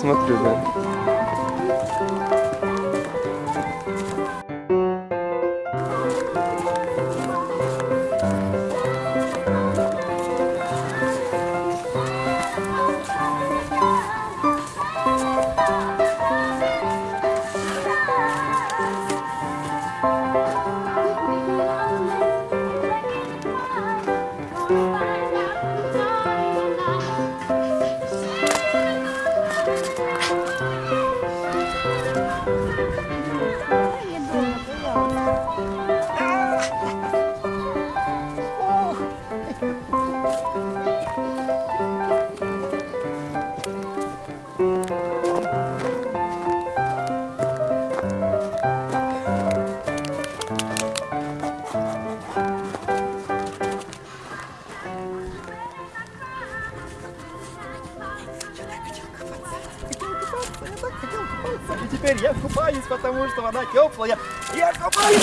смотрю, да. И теперь я купаюсь, потому что вода теплая. Я купаюсь!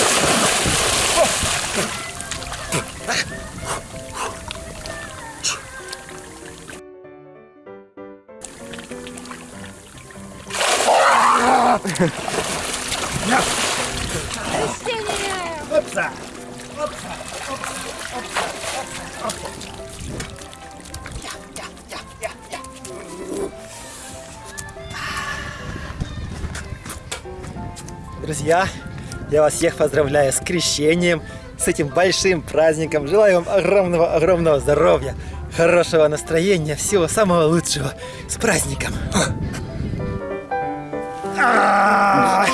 Друзья, я вас всех поздравляю с крещением, с этим большим праздником. Желаю вам огромного-огромного здоровья, хорошего настроения, всего самого лучшего. С праздником! А!